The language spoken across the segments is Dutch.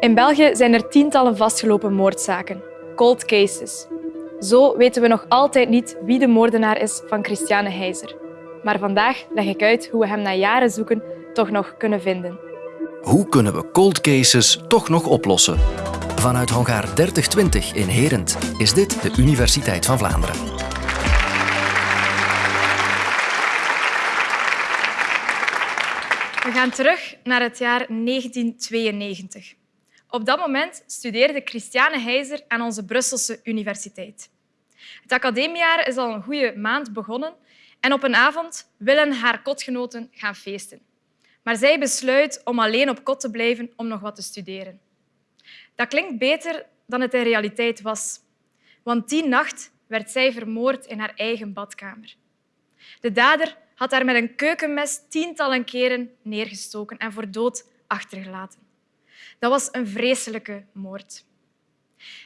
In België zijn er tientallen vastgelopen moordzaken, cold cases. Zo weten we nog altijd niet wie de moordenaar is van Christiane Heizer. Maar vandaag leg ik uit hoe we hem na jaren zoeken toch nog kunnen vinden. Hoe kunnen we cold cases toch nog oplossen? Vanuit Hongaar 3020 in Herent is dit de Universiteit van Vlaanderen. We gaan terug naar het jaar 1992. Op dat moment studeerde Christiane Heizer aan onze Brusselse universiteit. Het academiejaar is al een goede maand begonnen en op een avond willen haar kotgenoten gaan feesten. Maar zij besluit om alleen op kot te blijven om nog wat te studeren. Dat klinkt beter dan het in realiteit was. Want die nacht werd zij vermoord in haar eigen badkamer. De dader had haar met een keukenmes tientallen keren neergestoken en voor dood achtergelaten. Dat was een vreselijke moord.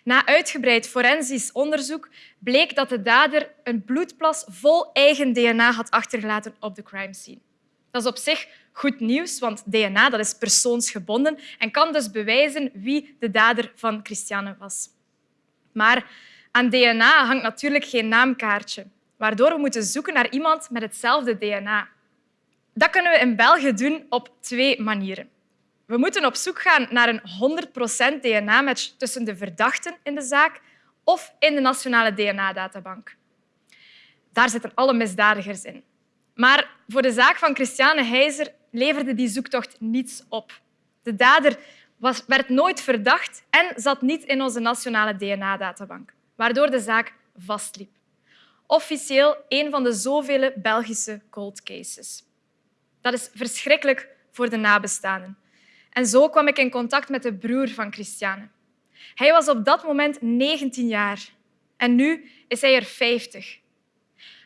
Na uitgebreid forensisch onderzoek bleek dat de dader een bloedplas vol eigen DNA had achtergelaten op de crime scene. Dat is op zich goed nieuws, want DNA dat is persoonsgebonden en kan dus bewijzen wie de dader van Christiane was. Maar aan DNA hangt natuurlijk geen naamkaartje, waardoor we moeten zoeken naar iemand met hetzelfde DNA. Dat kunnen we in België doen op twee manieren. We moeten op zoek gaan naar een 100% DNA-match tussen de verdachten in de zaak of in de nationale DNA-databank. Daar zitten alle misdadigers in. Maar voor de zaak van Christiane Heizer leverde die zoektocht niets op. De dader was, werd nooit verdacht en zat niet in onze nationale DNA-databank, waardoor de zaak vastliep. Officieel een van de zoveel Belgische cold cases. Dat is verschrikkelijk voor de nabestaanden. En zo kwam ik in contact met de broer van Christiane. Hij was op dat moment 19 jaar en nu is hij er 50.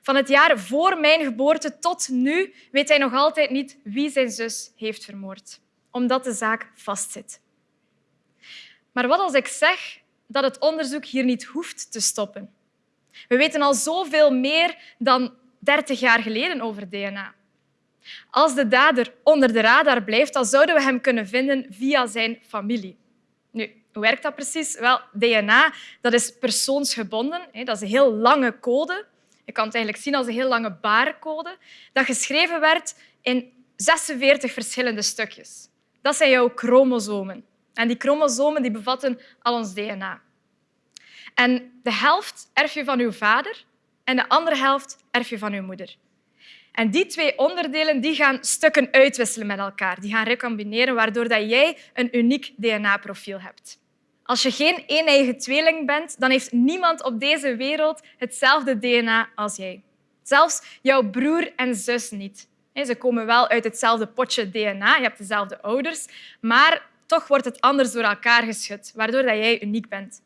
Van het jaar voor mijn geboorte tot nu weet hij nog altijd niet wie zijn zus heeft vermoord, omdat de zaak vastzit. Maar wat als ik zeg dat het onderzoek hier niet hoeft te stoppen? We weten al zoveel meer dan 30 jaar geleden over DNA. Als de dader onder de radar blijft, dan zouden we hem kunnen vinden via zijn familie. Nu, hoe werkt dat precies? Wel, DNA dat is persoonsgebonden. Dat is een heel lange code. Je kan het eigenlijk zien als een heel lange barcode dat geschreven werd in 46 verschillende stukjes. Dat zijn jouw chromosomen. En die chromosomen die bevatten al ons DNA. En de helft erf je van je vader en de andere helft erf je van je moeder. En die twee onderdelen die gaan stukken uitwisselen met elkaar. Die gaan recombineren, waardoor dat jij een uniek DNA-profiel hebt. Als je geen een-eigen tweeling bent, dan heeft niemand op deze wereld hetzelfde DNA als jij. Zelfs jouw broer en zus niet. Ze komen wel uit hetzelfde potje DNA, je hebt dezelfde ouders, maar toch wordt het anders door elkaar geschud, waardoor jij uniek bent.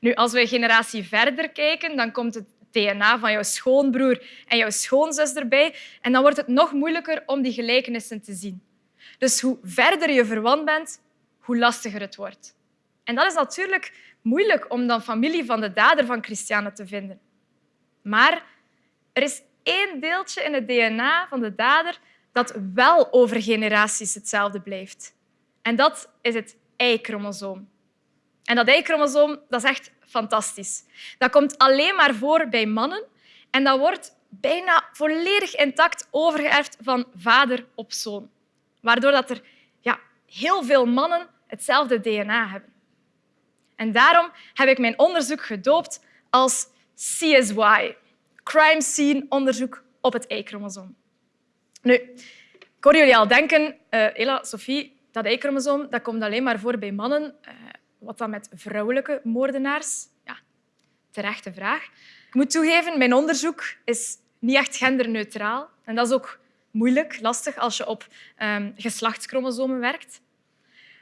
Nu, als we een generatie verder kijken, dan komt het DNA van jouw schoonbroer en jouw schoonzus erbij. En dan wordt het nog moeilijker om die gelijkenissen te zien. Dus hoe verder je verwant bent, hoe lastiger het wordt. En dat is natuurlijk moeilijk om dan familie van de dader van Christiane te vinden. Maar er is één deeltje in het DNA van de dader dat wel over generaties hetzelfde blijft. En dat is het Y-chromosoom. En dat Y-chromosoom dat is echt fantastisch. Dat komt alleen maar voor bij mannen en dat wordt bijna volledig intact overgeërfd van vader op zoon. Waardoor dat er ja, heel veel mannen hetzelfde DNA hebben. En daarom heb ik mijn onderzoek gedoopt als CSY, Crime Scene Onderzoek op het Y-chromosoom. Nu, ik hoor jullie al denken, uh, Ella, Sophie, dat Y-chromosoom dat komt alleen maar voor bij mannen. Uh, wat dan met vrouwelijke moordenaars? Ja, terechte vraag. Ik moet toegeven, mijn onderzoek is niet echt genderneutraal. En dat is ook moeilijk, lastig als je op um, geslachtschromosomen werkt.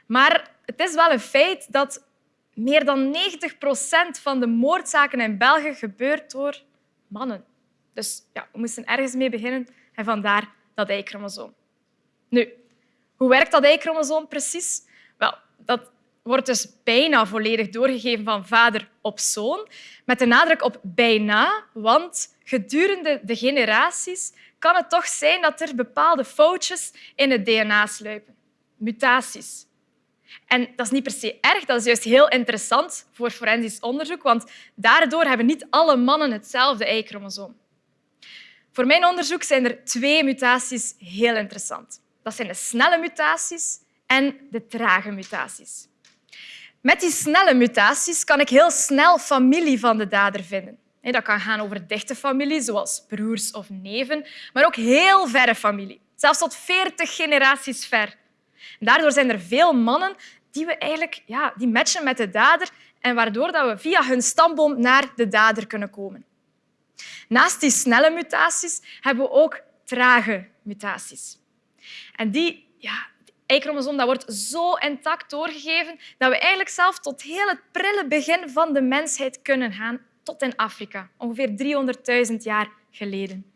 Maar het is wel een feit dat meer dan 90 procent van de moordzaken in België gebeurt door mannen. Dus ja, we moesten ergens mee beginnen en vandaar dat Y-chromosoom. Nu, hoe werkt dat Y-chromosoom precies? Wel, dat wordt dus bijna volledig doorgegeven van vader op zoon, met de nadruk op bijna, want gedurende de generaties kan het toch zijn dat er bepaalde foutjes in het DNA sluipen, mutaties. En dat is niet per se erg, dat is juist heel interessant voor forensisch onderzoek, want daardoor hebben niet alle mannen hetzelfde Y-chromosoom. Voor mijn onderzoek zijn er twee mutaties heel interessant. Dat zijn de snelle mutaties en de trage mutaties. Met die snelle mutaties kan ik heel snel familie van de dader vinden. Dat kan gaan over dichte familie, zoals broers of neven, maar ook heel verre familie, zelfs tot 40 generaties ver. Daardoor zijn er veel mannen die we eigenlijk ja, die matchen met de dader en waardoor dat we via hun stamboom naar de dader kunnen komen. Naast die snelle mutaties hebben we ook trage mutaties. En die ja, Y-chromosoom dat wordt zo intact doorgegeven dat we eigenlijk zelf tot heel het prille begin van de mensheid kunnen gaan, tot in Afrika, ongeveer 300.000 jaar geleden.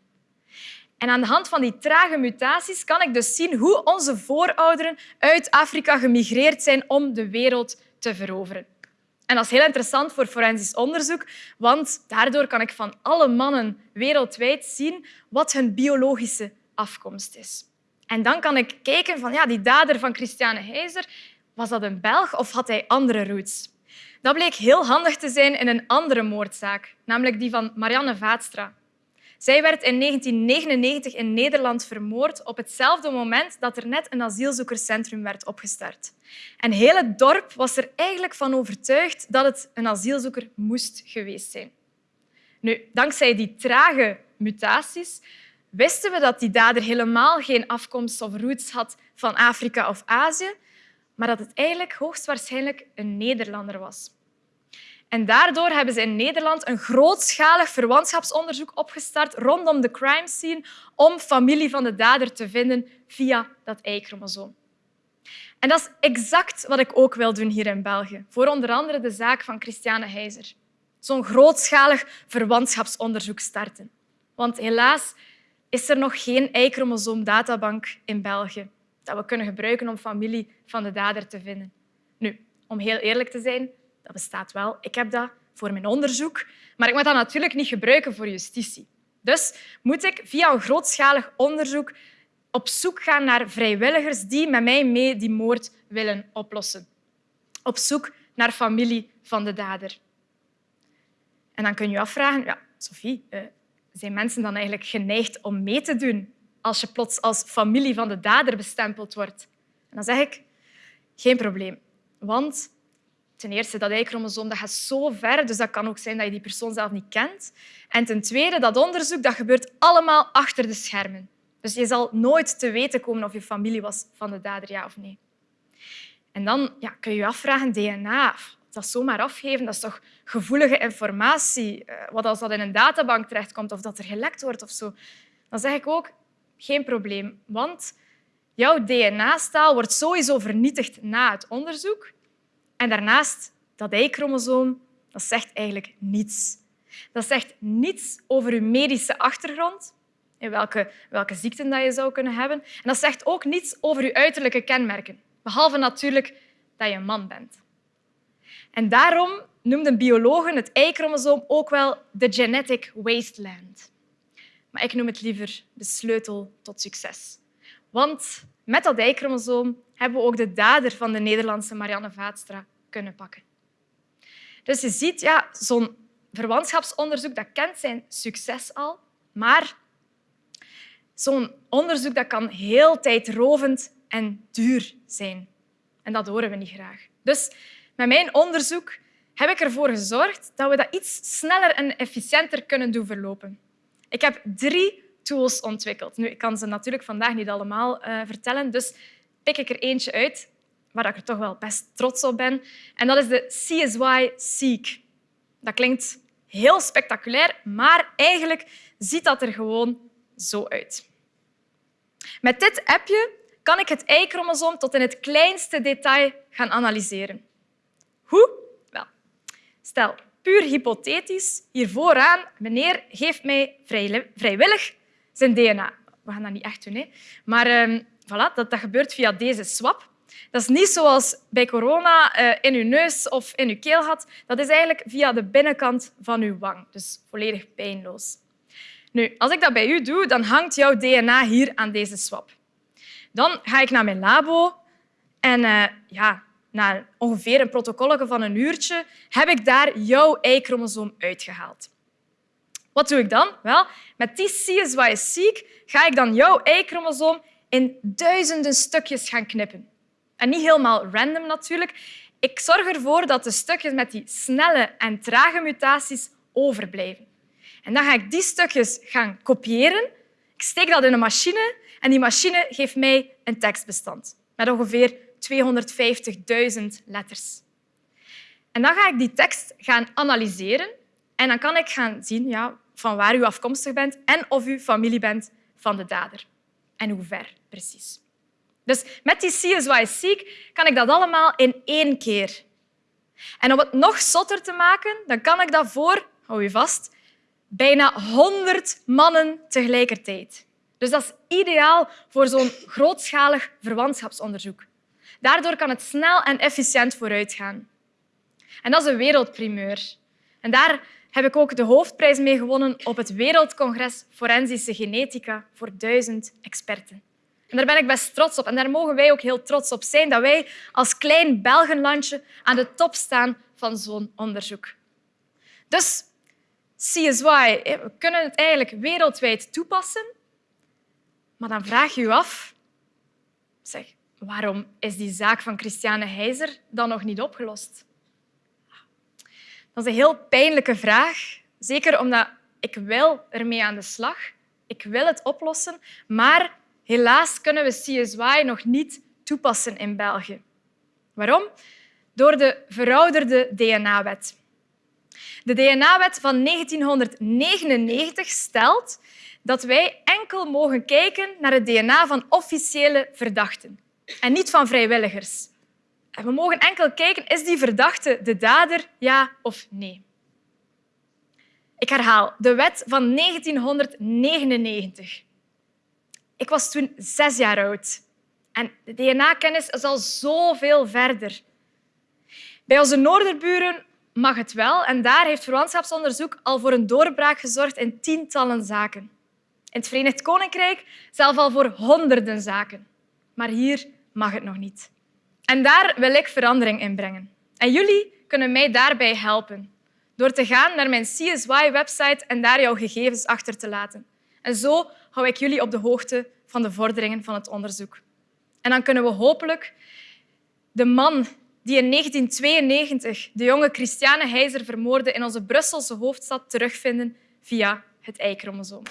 En aan de hand van die trage mutaties kan ik dus zien hoe onze voorouderen uit Afrika gemigreerd zijn om de wereld te veroveren. En dat is heel interessant voor forensisch onderzoek, want daardoor kan ik van alle mannen wereldwijd zien wat hun biologische afkomst is. En dan kan ik kijken van ja, die dader van Christiane Heizer, was dat een Belg of had hij andere roots? Dat bleek heel handig te zijn in een andere moordzaak, namelijk die van Marianne Vaatstra. Zij werd in 1999 in Nederland vermoord op hetzelfde moment dat er net een asielzoekerscentrum werd opgestart. En heel het dorp was er eigenlijk van overtuigd dat het een asielzoeker moest geweest zijn. Nu, dankzij die trage mutaties wisten we dat die dader helemaal geen afkomst of roots had van Afrika of Azië, maar dat het eigenlijk hoogstwaarschijnlijk een Nederlander was. En daardoor hebben ze in Nederland een grootschalig verwantschapsonderzoek opgestart rondom de crime scene om familie van de dader te vinden via dat Y-chromosoom. En dat is exact wat ik ook wil doen hier in België, voor onder andere de zaak van Christiane Heizer. Zo'n grootschalig verwantschapsonderzoek starten. Want helaas is er nog geen Y-chromosoom-databank in België dat we kunnen gebruiken om familie van de dader te vinden. Nu, om heel eerlijk te zijn, dat bestaat wel. Ik heb dat voor mijn onderzoek, maar ik moet dat natuurlijk niet gebruiken voor justitie. Dus moet ik via een grootschalig onderzoek op zoek gaan naar vrijwilligers die met mij mee die moord willen oplossen. Op zoek naar familie van de dader. En dan kun je je afvragen, ja, Sophie, eh, zijn mensen dan eigenlijk geneigd om mee te doen als je plots als familie van de dader bestempeld wordt? En dan zeg ik, geen probleem. Want ten eerste, dat Y-chromosoom dat gaat zo ver, dus dat kan ook zijn dat je die persoon zelf niet kent. En ten tweede, dat onderzoek dat gebeurt allemaal achter de schermen. Dus je zal nooit te weten komen of je familie was van de dader, ja of nee. En dan ja, kun je je afvragen, DNA, dat zomaar afgeven, dat is toch gevoelige informatie. Eh, wat als dat in een databank terechtkomt of dat er gelekt wordt of zo. Dan zeg ik ook, geen probleem, want jouw DNA-staal wordt sowieso vernietigd na het onderzoek. En daarnaast, dat Y-chromosoom, dat zegt eigenlijk niets. Dat zegt niets over je medische achtergrond, in welke, welke ziekten dat je zou kunnen hebben. En dat zegt ook niets over je uiterlijke kenmerken, behalve natuurlijk dat je een man bent. En daarom noemden biologen het Y-chromosoom ook wel de genetic wasteland. Maar ik noem het liever de sleutel tot succes. Want met dat Y-chromosoom hebben we ook de dader van de Nederlandse Marianne Vaatstra kunnen pakken. Dus je ziet, ja, zo'n verwantschapsonderzoek dat kent zijn succes al, maar zo'n onderzoek dat kan heel tijdrovend en duur zijn. En dat horen we niet graag. Dus met mijn onderzoek heb ik ervoor gezorgd dat we dat iets sneller en efficiënter kunnen doen verlopen. Ik heb drie tools ontwikkeld. Nu, ik kan ze natuurlijk vandaag niet allemaal uh, vertellen, dus pik ik er eentje uit waar ik er toch wel best trots op ben. En dat is de CSY Seek. Dat klinkt heel spectaculair, maar eigenlijk ziet dat er gewoon zo uit. Met dit appje kan ik het Y-chromosoom tot in het kleinste detail gaan analyseren. Hoe? Wel, stel, puur hypothetisch, hier vooraan, meneer geeft mij vrijwillig zijn DNA. We gaan dat niet echt doen, hè. maar uh, voilà, dat, dat gebeurt via deze swap. Dat is niet zoals bij corona uh, in uw neus of in uw keel had. Dat is eigenlijk via de binnenkant van uw wang, dus volledig pijnloos. Nu, als ik dat bij u doe, dan hangt jouw DNA hier aan deze swap. Dan ga ik naar mijn labo en uh, ja, na ongeveer een protocol van een uurtje, heb ik daar jouw Y-chromosoom uitgehaald. Wat doe ik dan? Wel, met die CSY-seq ga ik dan jouw Y-chromosoom in duizenden stukjes gaan knippen. En niet helemaal random natuurlijk. Ik zorg ervoor dat de stukjes met die snelle en trage mutaties overblijven. En dan ga ik die stukjes gaan kopiëren. Ik steek dat in een machine en die machine geeft mij een tekstbestand met ongeveer 250.000 letters. En dan ga ik die tekst gaan analyseren en dan kan ik gaan zien ja, van waar u afkomstig bent en of u familie bent van de dader. En hoe ver precies. Dus met die CSY-seq kan ik dat allemaal in één keer. En om het nog zotter te maken, dan kan ik dat voor, hou je vast, bijna 100 mannen tegelijkertijd. Dus dat is ideaal voor zo'n grootschalig verwantschapsonderzoek. Daardoor kan het snel en efficiënt vooruitgaan. En dat is een wereldprimeur. En daar heb ik ook de hoofdprijs mee gewonnen op het Wereldcongres Forensische Genetica voor duizend experten. En daar ben ik best trots op. En daar mogen wij ook heel trots op zijn dat wij als klein Belgenlandje aan de top staan van zo'n onderzoek. Dus CSY, we kunnen het eigenlijk wereldwijd toepassen. Maar dan vraag je je af, zeg, waarom is die zaak van Christiane Heizer dan nog niet opgelost? Dat is een heel pijnlijke vraag. Zeker omdat ik wil ermee aan de slag. Ik wil het oplossen, maar helaas kunnen we CSY nog niet toepassen in België. Waarom? Door de verouderde DNA-wet. De DNA-wet van 1999 stelt dat wij enkel mogen kijken naar het DNA van officiële verdachten en niet van vrijwilligers. En we mogen enkel kijken, is die verdachte de dader, ja of nee? Ik herhaal, de wet van 1999. Ik was toen zes jaar oud. En de DNA-kennis is al zoveel verder. Bij onze noorderburen mag het wel en daar heeft verwantschapsonderzoek al voor een doorbraak gezorgd in tientallen zaken. In het Verenigd Koninkrijk zelf al voor honderden zaken. Maar hier mag het nog niet. En daar wil ik verandering in brengen. En jullie kunnen mij daarbij helpen door te gaan naar mijn CSY-website en daar jouw gegevens achter te laten. En zo hou ik jullie op de hoogte van de vorderingen van het onderzoek. En dan kunnen we hopelijk de man die in 1992 de jonge Christiane Heizer vermoordde in onze Brusselse hoofdstad terugvinden via het Y-chromosoom.